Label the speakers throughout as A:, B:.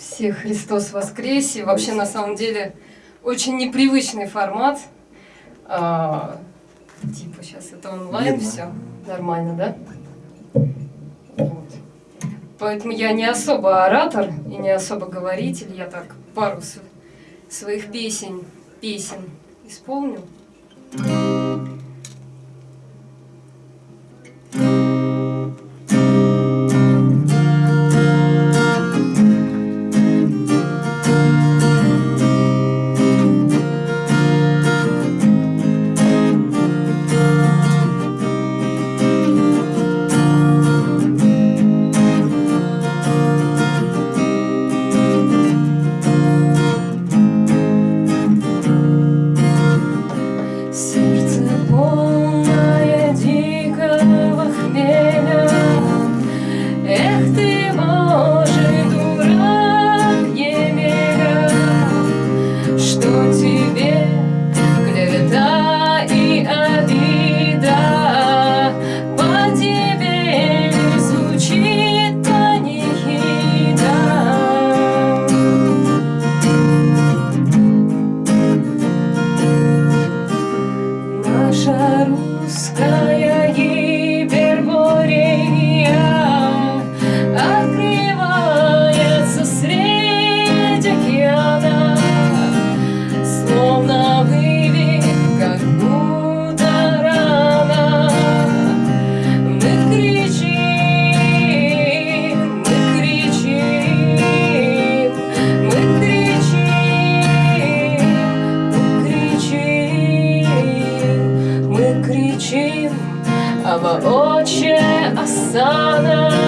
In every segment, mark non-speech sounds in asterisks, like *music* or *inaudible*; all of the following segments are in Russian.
A: Всех Христос воскресе. Вообще, на самом деле, очень непривычный формат. А, типа, сейчас это онлайн
B: Видно.
A: все. Нормально, да? Вот. Поэтому я не особо оратор и не особо говоритель. Я так пару св- своих песен, песен исполню. Сердце Наша русская гиперборея об отче Асана.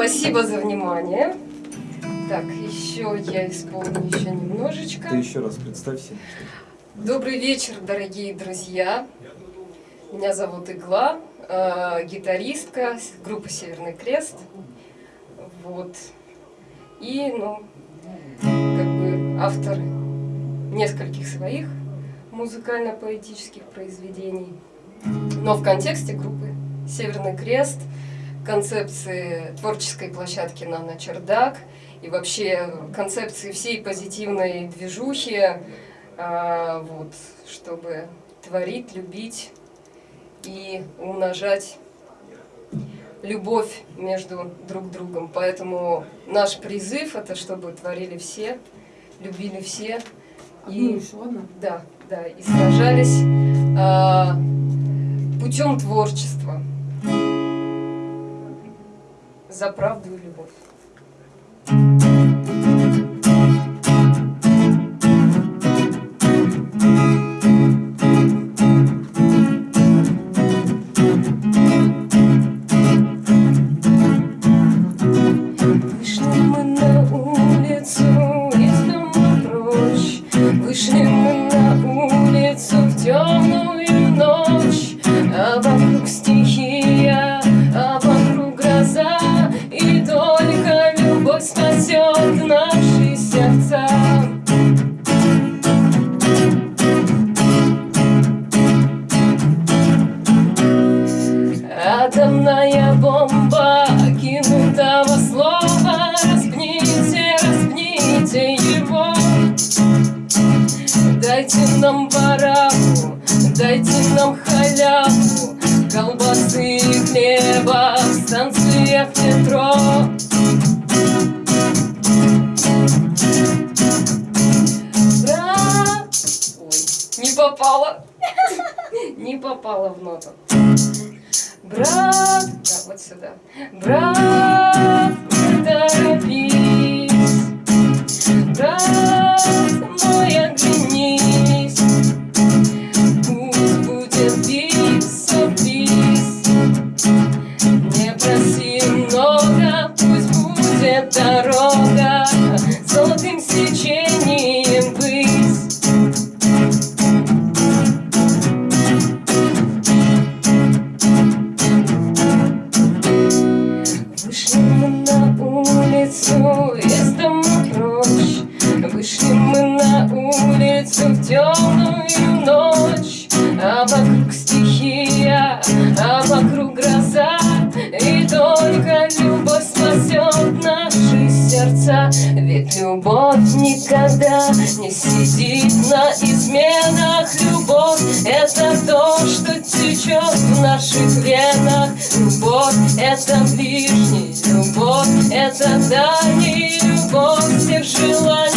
A: Спасибо за внимание. Так, еще я исполню еще немножечко.
B: Ты еще раз представься.
A: Добрый вечер, дорогие друзья. Меня зовут Игла, э, гитаристка группы Северный Крест. Вот. И, ну, как бы автор нескольких своих музыкально-поэтических произведений. Но в контексте группы Северный Крест, концепции творческой площадки «Нано Чердак» и вообще концепции всей позитивной движухи, а, вот, чтобы творить, любить и умножать любовь между друг другом. Поэтому наш призыв это чтобы творили все, любили все
C: Ну,
A: и
C: еще одна.
A: да, да, и сражались а, путем творчества за правду и любовь. Вышли мы на улицу из дома прочь, Вышли мы на улицу в темную нам барабу, дайте нам халяву, колбасы и хлеба в станциях метро. Брат! Ой, не попала. *laughs* Не попала в ноту. Брат, да, вот сюда. Брат, Не это то, что течет в наших венах. Любовь — это ближний, любовь — это дальний Любовь всех желаний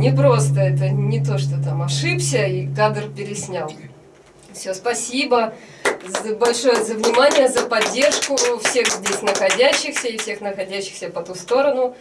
A: не просто это не то, что там ошибся и кадр переснял. Все, спасибо за- большое за внимание, за поддержку всех здесь находящихся и всех находящихся по ту сторону.